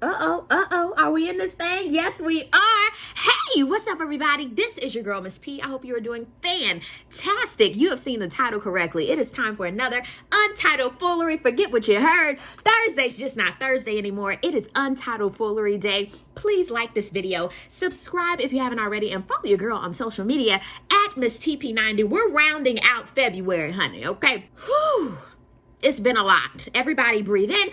Uh-oh, uh-oh, are we in this thing? Yes, we are. Hey, what's up, everybody? This is your girl, Miss P. I hope you are doing fantastic. You have seen the title correctly. It is time for another Untitled Foolery. Forget what you heard. Thursday's just not Thursday anymore. It is Untitled Foolery Day. Please like this video, subscribe if you haven't already, and follow your girl on social media at Miss TP90. We're rounding out February, honey, okay? Whew. It's been a lot. Everybody breathe in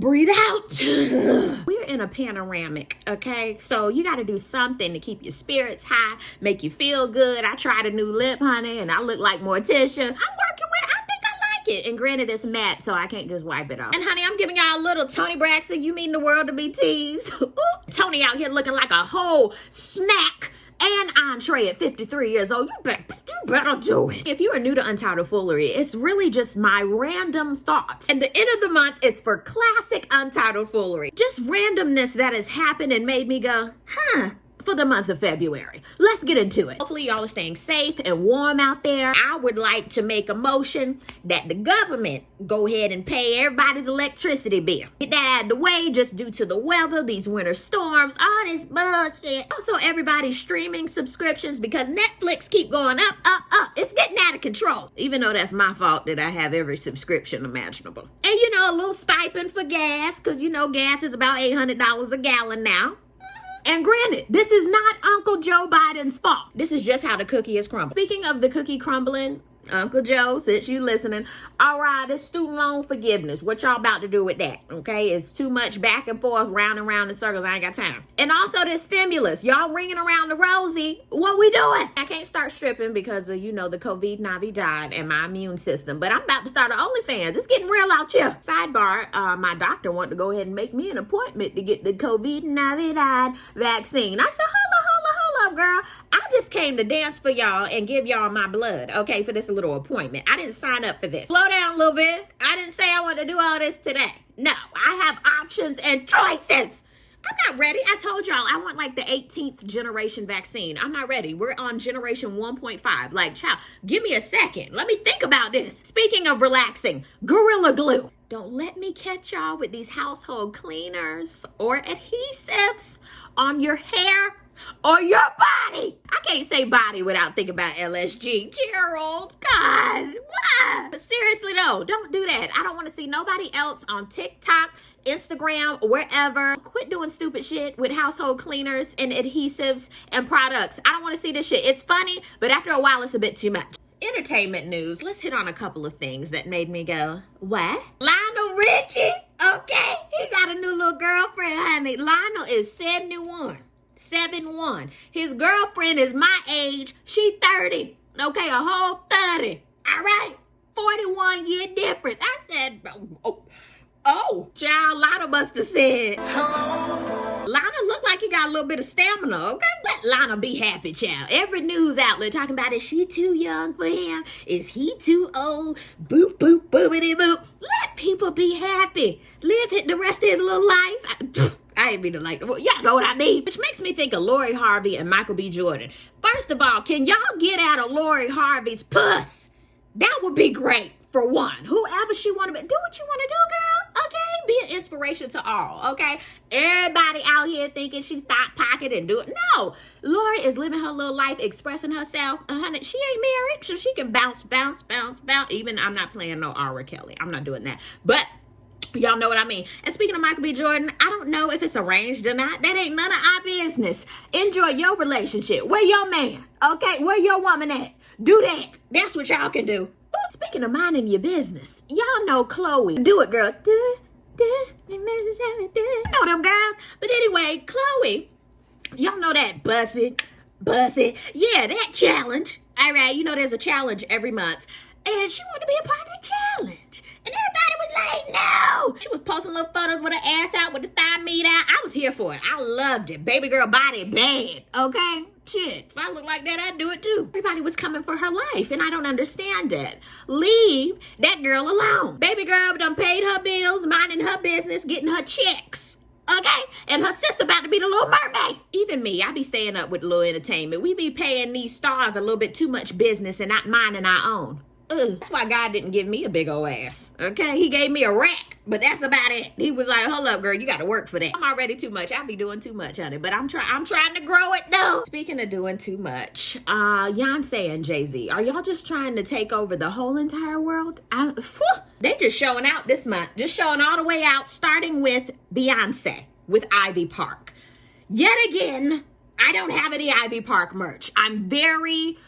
breathe out. We're in a panoramic, okay? So you got to do something to keep your spirits high, make you feel good. I tried a new lip, honey, and I look like Morticia. I'm working with, I think I like it. And granted, it's matte, so I can't just wipe it off. And honey, I'm giving y'all a little Toni Braxton. You mean the world to be teased? Tony out here looking like a whole snack and entree at 53 years old. You better, better do it. If you are new to Untitled Foolery, it's really just my random thoughts. And the end of the month is for classic Untitled Foolery. Just randomness that has happened and made me go, huh, for the month of February. Let's get into it. Hopefully y'all are staying safe and warm out there. I would like to make a motion that the government go ahead and pay everybody's electricity bill. Get that out of the way just due to the weather, these winter storms, all this bullshit. Also everybody's streaming subscriptions because Netflix keep going up, up, up. It's getting out of control. Even though that's my fault that I have every subscription imaginable. And you know, a little stipend for gas because you know gas is about $800 a gallon now. And granted, this is not Uncle Joe Biden's fault. This is just how the cookie is crumbled. Speaking of the cookie crumbling, Uncle Joe, since you listening, all right, this student loan forgiveness. What y'all about to do with that? Okay, it's too much back and forth, round and round in circles. I ain't got time. And also this stimulus. Y'all ringing around the rosy. What we doing? I can't start stripping because of, you know, the COVID-19 died and my immune system. But I'm about to start an OnlyFans. It's getting real out here. Sidebar, uh, my doctor wanted to go ahead and make me an appointment to get the COVID-19 vaccine. I said, on, hold on, girl. Just came to dance for y'all and give y'all my blood, okay, for this little appointment. I didn't sign up for this. Slow down a little bit. I didn't say I want to do all this today. No, I have options and choices. I'm not ready. I told y'all I want like the 18th generation vaccine. I'm not ready. We're on generation 1.5. Like, child, give me a second. Let me think about this. Speaking of relaxing, Gorilla Glue. Don't let me catch y'all with these household cleaners or adhesives on your hair or your body. I can't say body without thinking about LSG. Gerald, God, why? But seriously though, don't do that. I don't want to see nobody else on TikTok, Instagram, wherever. Quit doing stupid shit with household cleaners and adhesives and products. I don't want to see this shit. It's funny, but after a while, it's a bit too much. Entertainment news. Let's hit on a couple of things that made me go, what? Lionel Richie? Okay, he got a new little girlfriend, honey. Lionel is 71. 7-1. His girlfriend is my age. She 30. Okay, a whole 30. All right? 41 year difference. I said, oh, oh. Child, Lana must have said, Hello. Lana looked like he got a little bit of stamina, okay? Let Lana be happy, child. Every news outlet talking about, is she too young for him? Is he too old? Boop, boop, boopity, boop. Let people be happy. Live the rest of his little life. I ain't mean to like, well, y'all know what I mean. Which makes me think of Lori Harvey and Michael B. Jordan. First of all, can y'all get out of Lori Harvey's puss? That would be great for one. Whoever she want to be, do what you want to do, girl. Okay, be an inspiration to all. Okay, everybody out here thinking she thought pocket and do it. No, Lori is living her little life, expressing herself. Uh, honey, she ain't married, so she can bounce, bounce, bounce, bounce. Even I'm not playing no R. Kelly. I'm not doing that. But Y'all know what I mean. And speaking of Michael B. Jordan, I don't know if it's arranged or not. That ain't none of our business. Enjoy your relationship. Where your man? Okay, where your woman at? Do that. That's what y'all can do. Speaking of minding your business, y'all know Chloe. Do it, girl. Do, do, do, know them girls. But anyway, Chloe, y'all know that bussy, bussy. Yeah, that challenge. All right, you know there's a challenge every month. And she wanted to be a part of the challenge. No. She was posting little photos with her ass out, with the thigh meat out. I was here for it. I loved it. Baby girl body bad, okay? Shit, if I look like that, I'd do it too. Everybody was coming for her life, and I don't understand it. Leave that girl alone. Baby girl done paid her bills, minding her business, getting her checks. Okay? And her sister about to be the little mermaid. Even me, I be staying up with little entertainment. We be paying these stars a little bit too much business and not minding our own. Ugh. That's why God didn't give me a big old ass. Okay, He gave me a rack, but that's about it. He was like, "Hold up, girl, you got to work for that." I'm already too much. I be doing too much, honey. But I'm trying. I'm trying to grow it though. Speaking of doing too much, uh, Beyonce and Jay Z, are y'all just trying to take over the whole entire world? I, whew, they just showing out this month. Just showing all the way out, starting with Beyonce with Ivy Park. Yet again, I don't have any Ivy Park merch. I'm very,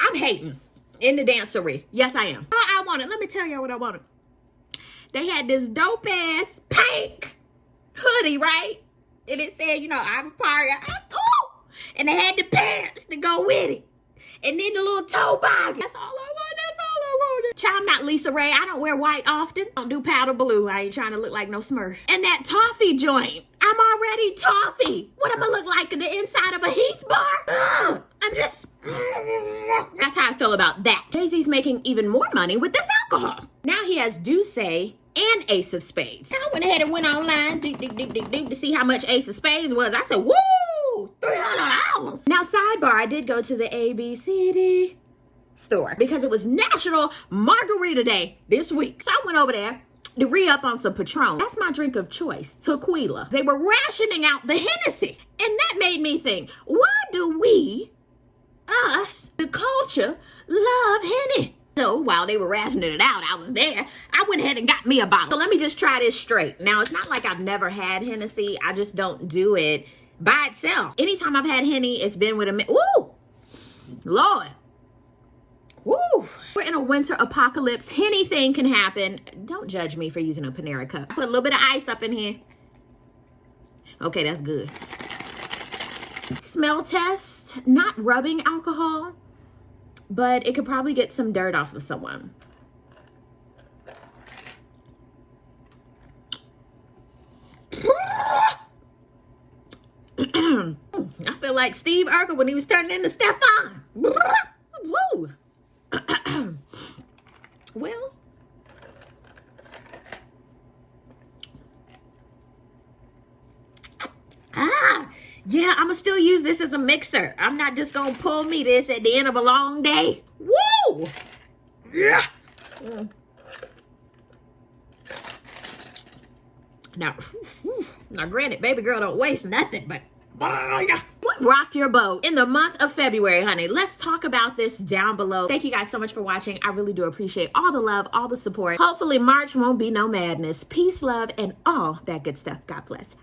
I'm hating in the dancery. Yes, I am. Oh, I wanted. Let me tell y'all what I wanted. They had this dope ass pink hoodie, right? And it said, you know, Ivy Park. I, oh, and they had the pants to go with it. And then the little toboggan. That's all I want. That's all I wanted. Child, I'm not LisaRaye. I don't wear white often. I don't do powder blue. I ain't trying to look like no smurf. And that toffee joint. I'm already toffee. What am I look like in the inside of a Heath bar? Ugh, I'm I feel about that. Jay Z's making even more money with this alcohol. Now he has D'Usse and Ace of Spades. I went ahead and went online deep, deep, deep to see how much Ace of Spades was. I said, woo, $300. Now, sidebar, I did go to the ABCD store because it was National Margarita Day this week. So I went over there to re-up on some Patron. That's my drink of choice, tequila. They were rationing out the Hennessy. And that made me think, why do we, love Henny? So while they were rationing it out, I was there. I went ahead and got me a bottle. So let me just try this straight. Now, it's not like I've never had Hennessy. I just don't do it by itself. Anytime I've had Henny, it's been with a... Ooh! Lord. Woo! We're in a winter apocalypse. Anything can happen. Don't judge me for using a Panera cup. Put a little bit of ice up in here. Okay, that's good. Smell test. Not rubbing alcohol, but it could probably get some dirt off of someone. I feel like Steve Urkel when he was turning into Stefan. Woo! well, ah, yeah, I'm gonna still use this as a mixer. I'm not just gonna pull me this at the end of a long day. Woo! Yeah. Mm. Now, now, granted, baby girl don't waste nothing, but what rocked your boat in the month of February, honey? Let's talk about this down below. Thank you guys so much for watching. I really do appreciate all the love, all the support. Hopefully March won't be no madness. Peace, love, and all that good stuff. God bless.